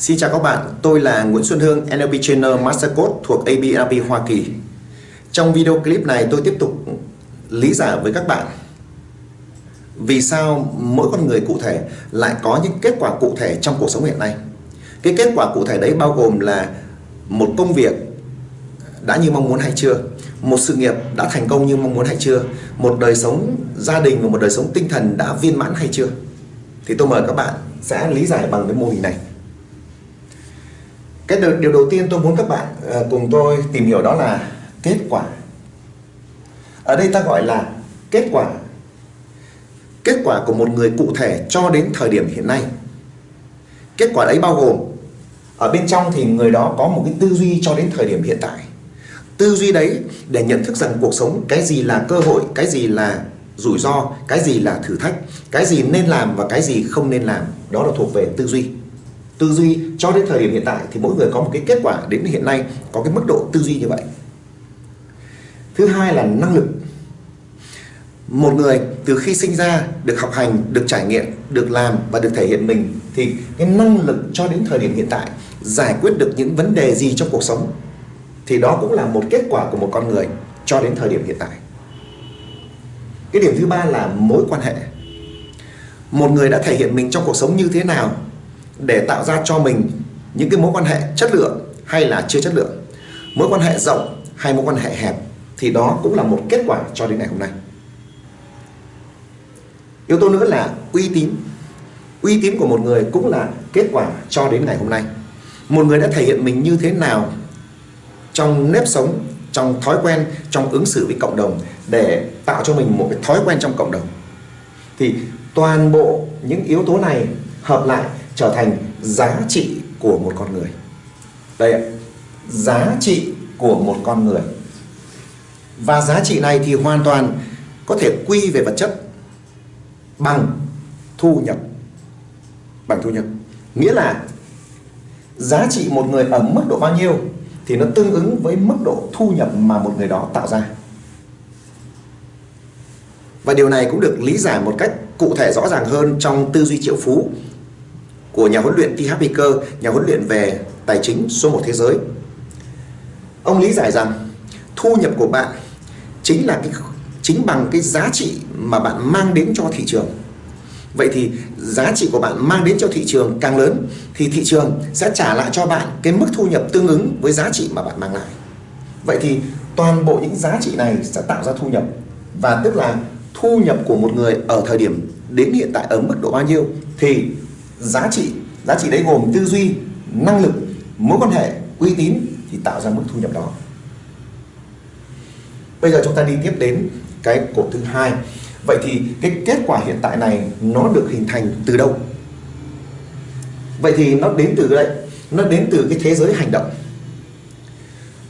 Xin chào các bạn, tôi là Nguyễn Xuân Hương, NLP Trainer Master Coach thuộc ABNLP Hoa Kỳ. Trong video clip này tôi tiếp tục lý giải với các bạn vì sao mỗi con người cụ thể lại có những kết quả cụ thể trong cuộc sống hiện nay. Cái kết quả cụ thể đấy bao gồm là một công việc đã như mong muốn hay chưa, một sự nghiệp đã thành công như mong muốn hay chưa, một đời sống gia đình và một đời sống tinh thần đã viên mãn hay chưa. Thì tôi mời các bạn sẽ lý giải bằng cái mô hình này. Cái điều đầu tiên tôi muốn các bạn ờ, cùng tôi tìm hiểu đó là kết quả. Ở đây ta gọi là kết quả. Kết quả của một người cụ thể cho đến thời điểm hiện nay. Kết quả đấy bao gồm ở bên trong thì người đó có một cái tư duy cho đến thời điểm hiện tại. Tư duy đấy để nhận thức rằng cuộc sống cái gì là cơ hội, cái gì là rủi ro, cái gì là thử thách, cái gì nên làm và cái gì không nên làm. Đó là thuộc về tư duy tư duy cho đến thời điểm hiện tại thì mỗi người có một cái kết quả đến hiện nay có cái mức độ tư duy như vậy. Thứ hai là năng lực. Một người từ khi sinh ra, được học hành, được trải nghiệm, được làm và được thể hiện mình thì cái năng lực cho đến thời điểm hiện tại giải quyết được những vấn đề gì trong cuộc sống thì đó cũng là một kết quả của một con người cho đến thời điểm hiện tại. Cái điểm thứ ba là mối quan hệ. Một người đã thể hiện mình trong cuộc sống như thế nào để tạo ra cho mình những cái mối quan hệ chất lượng hay là chưa chất lượng. Mối quan hệ rộng hay mối quan hệ hẹp thì đó cũng là một kết quả cho đến ngày hôm nay. Yếu tố nữa là uy tín. Uy tín của một người cũng là kết quả cho đến ngày hôm nay. Một người đã thể hiện mình như thế nào trong nếp sống, trong thói quen, trong ứng xử với cộng đồng để tạo cho mình một cái thói quen trong cộng đồng. Thì toàn bộ những yếu tố này hợp lại trở thành giá trị của một con người. Đây ạ, giá trị của một con người. Và giá trị này thì hoàn toàn có thể quy về vật chất bằng thu nhập. Bằng thu nhập. Nghĩa là giá trị một người ở mức độ bao nhiêu thì nó tương ứng với mức độ thu nhập mà một người đó tạo ra. Và điều này cũng được lý giải một cách cụ thể rõ ràng hơn trong tư duy triệu phú của nhà huấn luyện T.H. Baker, nhà huấn luyện về tài chính số 1 thế giới. Ông lý giải rằng thu nhập của bạn chính là cái chính bằng cái giá trị mà bạn mang đến cho thị trường. Vậy thì giá trị của bạn mang đến cho thị trường càng lớn thì thị trường sẽ trả lại cho bạn cái mức thu nhập tương ứng với giá trị mà bạn mang lại. Vậy thì toàn bộ những giá trị này sẽ tạo ra thu nhập và tức là thu nhập của một người ở thời điểm đến hiện tại ở mức độ bao nhiêu thì giá trị giá trị đấy gồm tư duy, năng lực, mối quan hệ, uy tín thì tạo ra mức thu nhập đó. Bây giờ chúng ta đi tiếp đến cái cột thứ hai. Vậy thì cái kết quả hiện tại này nó được hình thành từ đâu? Vậy thì nó đến từ đây, nó đến từ cái thế giới hành động.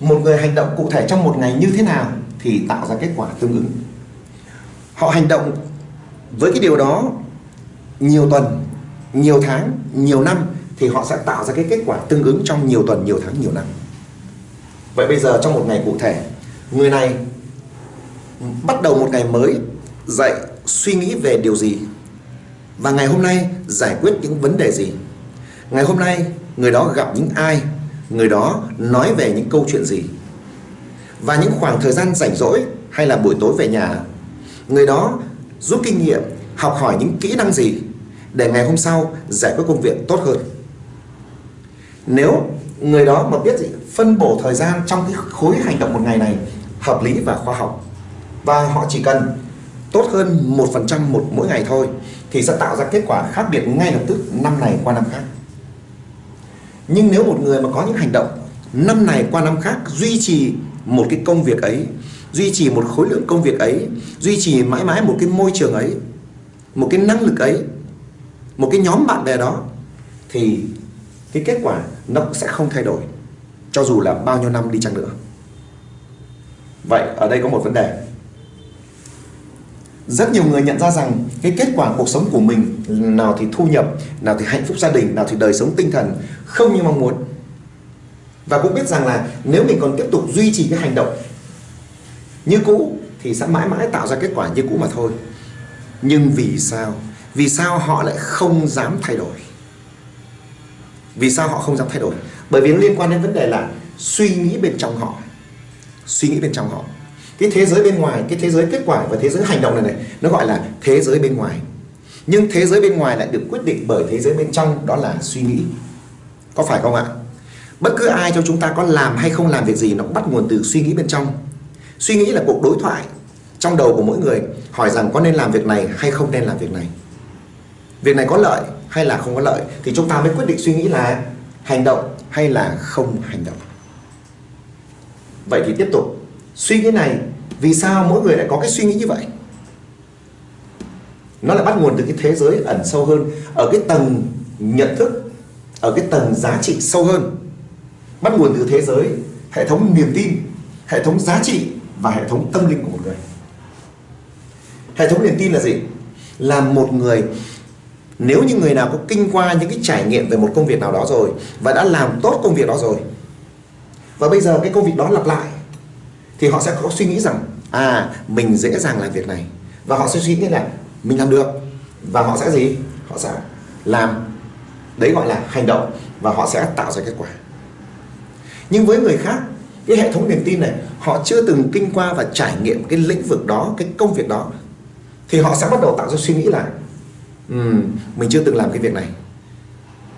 Một người hành động cụ thể trong một ngày như thế nào thì tạo ra kết quả tương ứng. Họ hành động với cái điều đó nhiều tuần nhiều tháng, nhiều năm thì họ sẽ tạo ra cái kết quả tương ứng trong nhiều tuần, nhiều tháng, nhiều năm. Vậy bây giờ trong một ngày cụ thể, người này bắt đầu một ngày mới dậy suy nghĩ về điều gì và ngày hôm nay giải quyết những vấn đề gì. Ngày hôm nay người đó gặp những ai, người đó nói về những câu chuyện gì. Và những khoảng thời gian rảnh rỗi hay là buổi tối về nhà, người đó rút kinh nghiệm, học hỏi những kỹ năng gì để ngày hôm sau giải quyết công việc tốt hơn. Nếu người đó mà biết gì, phân bổ thời gian trong cái khối hành động một ngày này hợp lý và khoa học, và họ chỉ cần tốt hơn một phần trăm một mỗi ngày thôi, thì sẽ tạo ra kết quả khác biệt ngay lập tức năm này qua năm khác. Nhưng nếu một người mà có những hành động năm này qua năm khác duy trì một cái công việc ấy, duy trì một khối lượng công việc ấy, duy trì mãi mãi một cái môi trường ấy, một cái năng lực ấy một cái nhóm bạn bè đó, thì cái kết quả nó cũng sẽ không thay đổi, cho dù là bao nhiêu năm đi chăng nữa. Vậy ở đây có một vấn đề. Rất nhiều người nhận ra rằng cái kết quả cuộc sống của mình, nào thì thu nhập, nào thì hạnh phúc gia đình, nào thì đời sống tinh thần, không như mong muốn. Và cũng biết rằng là nếu mình còn tiếp tục duy trì cái hành động như cũ thì sẽ mãi mãi tạo ra kết quả như cũ mà thôi. Nhưng vì sao? Vì sao họ lại không dám thay đổi? Vì sao họ không dám thay đổi? Bởi vì nó liên quan đến vấn đề là suy nghĩ bên trong họ. Suy nghĩ bên trong họ. Cái thế giới bên ngoài, cái thế giới kết quả và thế giới hành động này này, nó gọi là thế giới bên ngoài. Nhưng thế giới bên ngoài lại được quyết định bởi thế giới bên trong, đó là suy nghĩ. Có phải không ạ? Bất cứ ai trong chúng ta có làm hay không làm việc gì nó cũng bắt nguồn từ suy nghĩ bên trong. Suy nghĩ là cuộc đối thoại trong đầu của mỗi người, hỏi rằng có nên làm việc này hay không nên làm việc này việc này có lợi hay là không có lợi thì chúng ta mới quyết định suy nghĩ là hành động hay là không hành động. Vậy thì tiếp tục. Suy nghĩ này, vì sao mỗi người lại có cái suy nghĩ như vậy? Nó lại bắt nguồn từ cái thế giới ẩn sâu hơn, ở cái tầng nhận thức, ở cái tầng giá trị sâu hơn. Bắt nguồn từ thế giới, hệ thống niềm tin, hệ thống giá trị và hệ thống tâm linh của một người. Hệ thống niềm tin là gì? Là một người nếu như người nào có kinh qua những cái trải nghiệm về một công việc nào đó rồi và đã làm tốt công việc đó rồi, và bây giờ cái công việc đó lặp lại, thì họ sẽ có suy nghĩ rằng à mình dễ dàng làm việc này, và họ sẽ suy nghĩ là mình làm được, và họ sẽ gì? Họ sẽ làm đấy gọi là hành động, và họ sẽ tạo ra kết quả. Nhưng với người khác, cái hệ thống niềm tin này, họ chưa từng kinh qua và trải nghiệm cái lĩnh vực đó, cái công việc đó, thì họ sẽ bắt đầu tạo ra suy nghĩ là um, mình chưa từng làm cái việc này.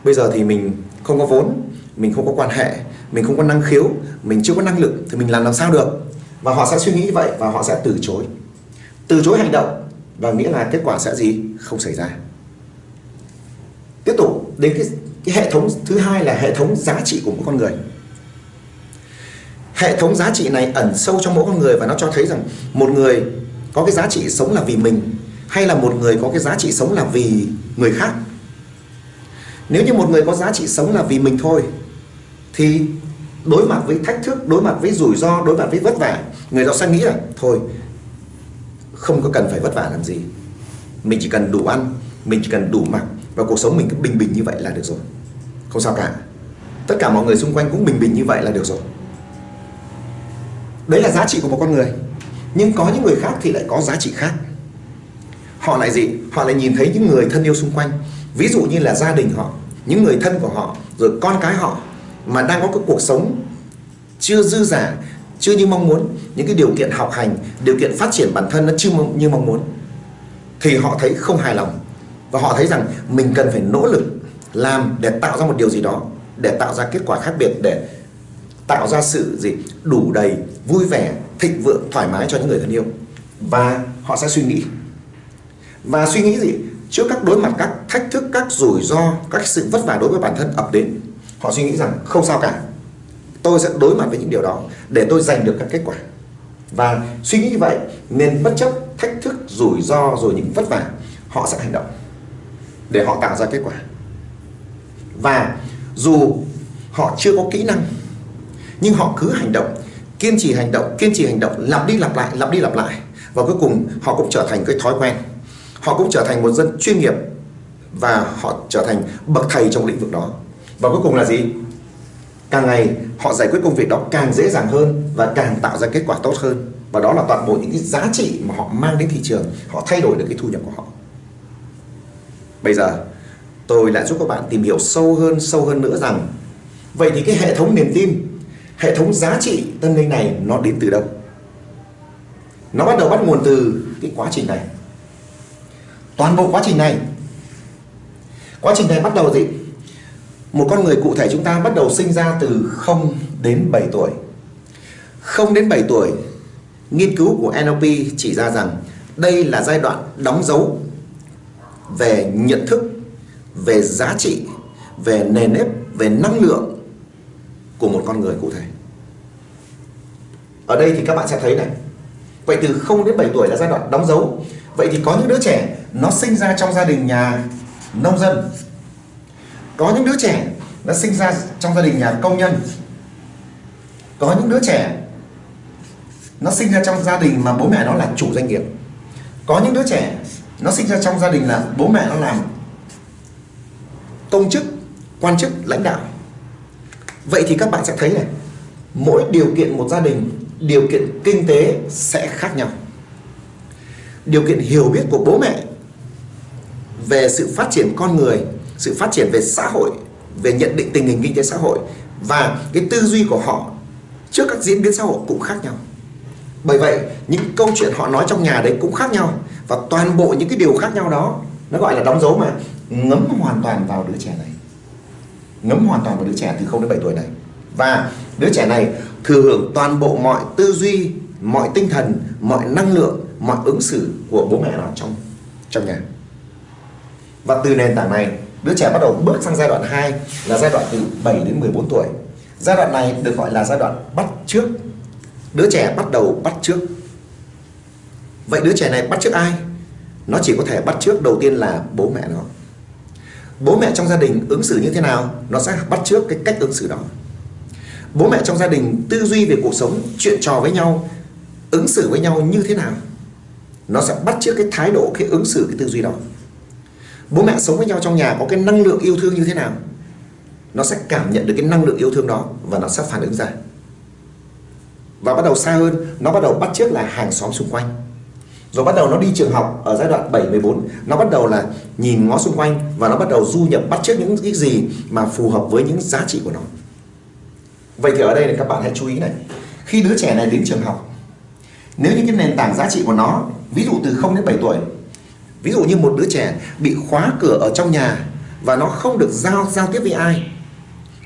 Bây giờ thì mình không có vốn mình không có quan hệ mình không có năng khiếu mình chưa có năng lực thì mình làm làm sao được? Và họ sẽ suy nghĩ vậy và họ sẽ từ chối. Từ chối hành động và nghĩa là kết quả sẽ gì? Không xảy ra. Tiếp tục đến cái, cái hệ thống thứ hai là hệ thống giá trị của mỗi con người. Hệ thống giá trị này ẩn sâu trong mỗi con người và nó cho thấy rằng một người có cái giá trị sống là vì mình hay là một người có cái giá trị sống là vì người khác? Nếu như một người có giá trị sống là vì mình thôi, thì đối mặt với thách thức, đối mặt với rủi ro, đối mặt với vất vả, người đó sẽ nghĩ là, thôi, không có cần phải vất vả làm gì. Mình chỉ cần đủ ăn, mình chỉ cần đủ mặc và cuộc sống mình cứ bình bình như vậy là được rồi. Không sao cả. Tất cả mọi người xung quanh cũng bình bình như vậy là được rồi. Đấy là giá trị của một con người. Nhưng có những người khác thì lại có giá trị khác họ lại gì? Họ lại nhìn thấy những người thân yêu xung quanh. Ví dụ như là gia đình họ, những người thân của họ, rồi con cái họ mà đang có cái cuộc sống chưa dư giả chưa như mong muốn. Những cái điều kiện học hành, điều kiện phát triển bản thân nó chưa như mong muốn. Thì họ thấy không hài lòng. Và họ thấy rằng mình cần phải nỗ lực làm để tạo ra một điều gì đó, để tạo ra kết quả khác biệt, để tạo ra sự gì? Đủ đầy vui vẻ, thịnh vượng, thoải mái cho những người thân yêu. Và họ sẽ suy nghĩ và suy nghĩ gì? Trước các đối mặt, các thách thức, các rủi ro, các sự vất vả đối với bản thân ập đến, họ suy nghĩ rằng không sao cả. Tôi sẽ đối mặt với những điều đó để tôi giành được các kết quả. Và suy nghĩ như vậy nên bất chấp, thách thức, rủi ro, rồi những vất vả, họ sẽ hành động để họ tạo ra kết quả. Và dù họ chưa có kỹ năng, nhưng họ cứ hành động, kiên trì hành động, kiên trì hành động, lặp đi lặp lại, lặp đi lặp lại, và cuối cùng họ cũng trở thành cái thói quen họ cũng trở thành một dân chuyên nghiệp và họ trở thành bậc thầy trong lĩnh vực đó. Và cuối cùng là gì? Càng ngày, họ giải quyết công việc đó càng dễ dàng hơn và càng tạo ra kết quả tốt hơn. Và đó là toàn bộ những cái giá trị mà họ mang đến thị trường, họ thay đổi được cái thu nhập của họ. Bây giờ, tôi lại giúp các bạn tìm hiểu sâu hơn sâu hơn nữa rằng, vậy thì cái hệ thống niềm tin, hệ thống giá trị tâm linh này nó đến từ đâu? Nó bắt đầu bắt nguồn từ cái quá trình này toàn bộ quá trình này. Quá trình này bắt đầu gì? Một con người cụ thể chúng ta bắt đầu sinh ra từ 0 đến 7 tuổi. 0 đến 7 tuổi, nghiên cứu của NLP chỉ ra rằng đây là giai đoạn đóng dấu về nhận thức, về giá trị, về nền nếp, về năng lượng của một con người cụ thể. Ở đây thì các bạn sẽ thấy này, vậy từ 0 đến 7 tuổi là giai đoạn đóng dấu. Vậy thì có những đứa trẻ nó sinh ra trong gia đình nhà nông dân. Có những đứa trẻ nó sinh ra trong gia đình nhà công nhân. Có những đứa trẻ nó sinh ra trong gia đình mà bố mẹ nó là chủ doanh nghiệp. Có những đứa trẻ nó sinh ra trong gia đình là bố mẹ nó làm công chức, quan chức, lãnh đạo. Vậy thì các bạn sẽ thấy này, mỗi điều kiện một gia đình, điều kiện kinh tế sẽ khác nhau. Điều kiện hiểu biết của bố mẹ về sự phát triển con người, sự phát triển về xã hội, về nhận định tình hình kinh tế xã hội và cái tư duy của họ trước các diễn biến xã hội cũng khác nhau. Bởi vậy, những câu chuyện họ nói trong nhà đấy cũng khác nhau và toàn bộ những cái điều khác nhau đó, nó gọi là đóng dấu mà ngấm hoàn toàn vào đứa trẻ này. Ngấm hoàn toàn vào đứa trẻ từ 0 đến 7 tuổi này. Và đứa trẻ này thừa hưởng toàn bộ mọi tư duy, mọi tinh thần, mọi năng lượng, mọi ứng xử của bố mẹ nó trong trong nhà và từ nền tảng này, đứa trẻ bắt đầu bước sang giai đoạn 2 là giai đoạn từ 7 đến 14 tuổi. Giai đoạn này được gọi là giai đoạn bắt trước. Đứa trẻ bắt đầu bắt trước. Vậy đứa trẻ này bắt trước ai? Nó chỉ có thể bắt trước đầu tiên là bố mẹ nó. Bố mẹ trong gia đình ứng xử như thế nào, nó sẽ bắt trước cái cách ứng xử đó. Bố mẹ trong gia đình tư duy về cuộc sống, chuyện trò với nhau, ứng xử với nhau như thế nào, nó sẽ bắt trước cái thái độ, cái ứng xử, cái tư duy đó bố mẹ sống với nhau trong nhà có cái năng lượng yêu thương như thế nào, nó sẽ cảm nhận được cái năng lượng yêu thương đó và nó sẽ phản ứng ra. Và bắt đầu xa hơn, nó bắt đầu bắt chước là hàng xóm xung quanh. Rồi bắt đầu nó đi trường học ở giai đoạn 7 14 nó bắt đầu là nhìn ngó xung quanh và nó bắt đầu du nhập, bắt chước những cái gì mà phù hợp với những giá trị của nó. Vậy thì ở đây là các bạn hãy chú ý này. Khi đứa trẻ này đến trường học, nếu như cái nền tảng giá trị của nó, ví dụ từ 0 đến 7 tuổi ví dụ như một đứa trẻ bị khóa cửa ở trong nhà và nó không được giao giao tiếp với ai.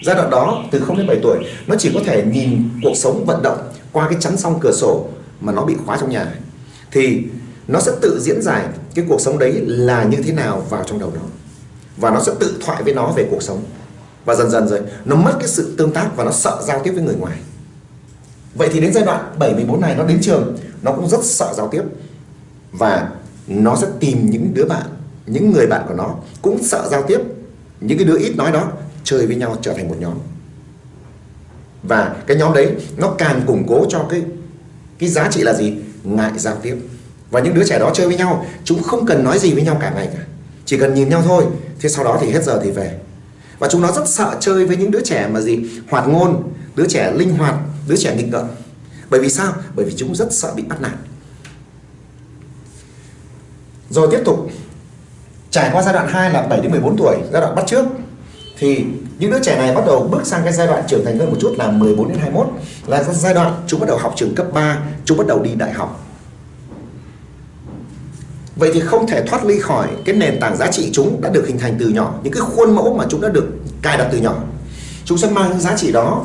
Giai đoạn đó, từ 0 đến 7 tuổi, nó chỉ có thể nhìn cuộc sống vận động qua cái chắn song cửa sổ mà nó bị khóa trong nhà. Thì nó sẽ tự diễn giải cái cuộc sống đấy là như thế nào vào trong đầu nó. Và nó sẽ tự thoại với nó về cuộc sống. Và dần dần rồi, nó mất cái sự tương tác và nó sợ giao tiếp với người ngoài. Vậy thì đến giai đoạn 74 này, nó đến trường, nó cũng rất sợ giao tiếp. Và nó sẽ tìm những đứa bạn, những người bạn của nó cũng sợ giao tiếp. Những cái đứa ít nói đó chơi với nhau trở thành một nhóm. Và cái nhóm đấy nó càng củng cố cho cái cái giá trị là gì? Ngại giao tiếp. Và những đứa trẻ đó chơi với nhau, chúng không cần nói gì với nhau cả ngày cả. Chỉ cần nhìn nhau thôi, thế sau đó thì hết giờ thì về. Và chúng nó rất sợ chơi với những đứa trẻ mà gì? Hoạt ngôn, đứa trẻ linh hoạt, đứa trẻ nghịch ngợm. Bởi vì sao? Bởi vì chúng rất sợ bị bắt nạt rồi tiếp tục, trải qua giai đoạn 2 là 7 đến 14 tuổi, giai đoạn bắt trước, thì những đứa trẻ này bắt đầu bước sang cái giai đoạn trưởng thành hơn một chút là 14 đến 21 là giai đoạn chúng bắt đầu học trường cấp 3 chúng bắt đầu đi đại học. Vậy thì không thể thoát ly khỏi cái nền tảng giá trị chúng đã được hình thành từ nhỏ, Những cái khuôn mẫu mà chúng đã được cài đặt từ nhỏ. Chúng sẽ mang những giá trị đó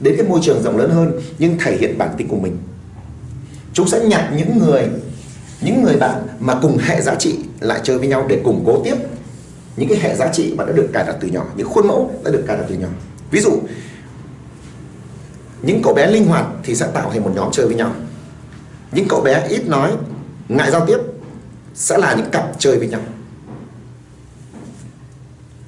đến cái môi trường rộng lớn hơn, Nhưng thể hiện bản tính của mình. Chúng sẽ nhặt những người những người bạn mà cùng hệ giá trị lại chơi với nhau để củng cố tiếp những cái hệ giá trị mà đã được cài đặt từ nhỏ, những khuôn mẫu đã được cài đặt từ nhỏ. Ví dụ, những cậu bé linh hoạt thì sẽ tạo thành một nhóm chơi với nhau. Những cậu bé ít nói, ngại giao tiếp sẽ là những cặp chơi với nhau.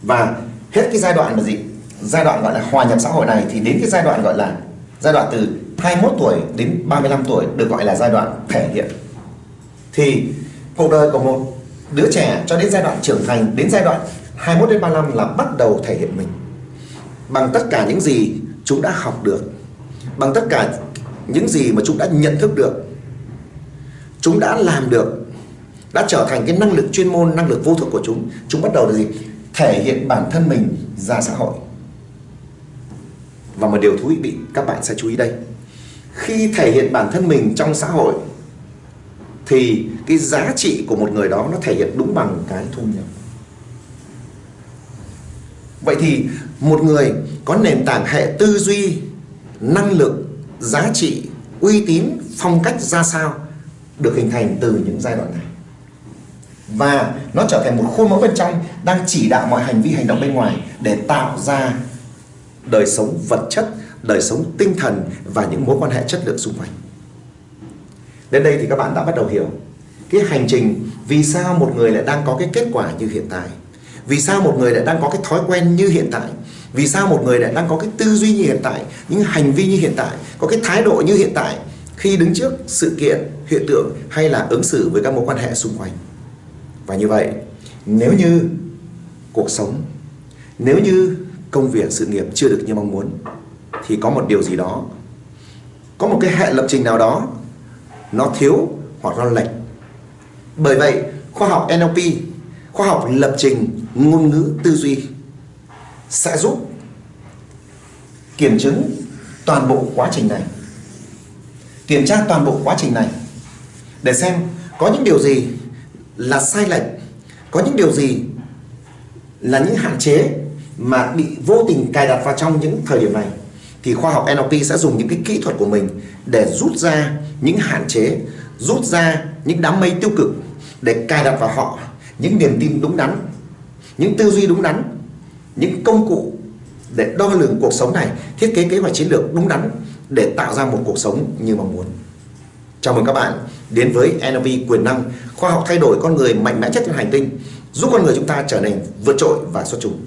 Và hết cái giai đoạn là gì? Giai đoạn gọi là hòa nhập xã hội này thì đến cái giai đoạn gọi là giai đoạn từ 21 tuổi đến 35 tuổi được gọi là giai đoạn thể hiện thì cuộc đời của một đứa trẻ cho đến giai đoạn trưởng thành, đến giai đoạn 21 đến 35 là bắt đầu thể hiện mình. Bằng tất cả những gì chúng đã học được, bằng tất cả những gì mà chúng đã nhận thức được, chúng đã làm được, đã trở thành cái năng lực chuyên môn, năng lực vô thức của chúng chúng bắt đầu là gì? Thể hiện bản thân mình ra xã hội. Và một điều thú vị các bạn sẽ chú ý đây. Khi thể hiện bản thân mình trong xã hội thì cái giá trị của một người đó nó thể hiện đúng bằng cái thu nhập. Vậy thì một người có nền tảng hệ tư duy, năng lực, giá trị, uy tín, phong cách ra sao được hình thành từ những giai đoạn này? Và nó trở thành một khuôn mẫu bên trong đang chỉ đạo mọi hành vi, hành động bên ngoài để tạo ra đời sống vật chất, đời sống tinh thần và những mối quan hệ chất lượng xung quanh. Đến đây thì các bạn đã bắt đầu hiểu cái hành trình vì sao một người lại đang có cái kết quả như hiện tại. Vì sao một người lại đang có cái thói quen như hiện tại. Vì sao một người lại đang có cái tư duy như hiện tại, những hành vi như hiện tại, có cái thái độ như hiện tại khi đứng trước sự kiện, hiện tượng hay là ứng xử với các mối quan hệ xung quanh. Và như vậy, nếu như cuộc sống, nếu như công việc, sự nghiệp chưa được như mong muốn thì có một điều gì đó, có một cái hệ lập trình nào đó nó thiếu hoặc nó lệch. Bởi vậy, khoa học NLP khoa học lập trình, ngôn ngữ tư duy sẽ giúp kiểm chứng toàn bộ quá trình này. Kiểm tra toàn bộ quá trình này để xem có những điều gì là sai lệch, có những điều gì là những hạn chế mà bị vô tình cài đặt vào trong những thời điểm này thì khoa học NLP sẽ dùng những cái kỹ thuật của mình để rút ra những hạn chế, rút ra những đám mây tiêu cực để cài đặt vào họ những niềm tin đúng đắn, những tư duy đúng đắn, những công cụ để đo lường cuộc sống này, thiết kế kế hoạch chiến lược đúng đắn để tạo ra một cuộc sống như mong muốn. Chào mừng các bạn đến với NLP quyền năng, khoa học thay đổi con người mạnh mẽ nhất trên hành tinh, giúp con người chúng ta trở nên vượt trội và xuất chúng.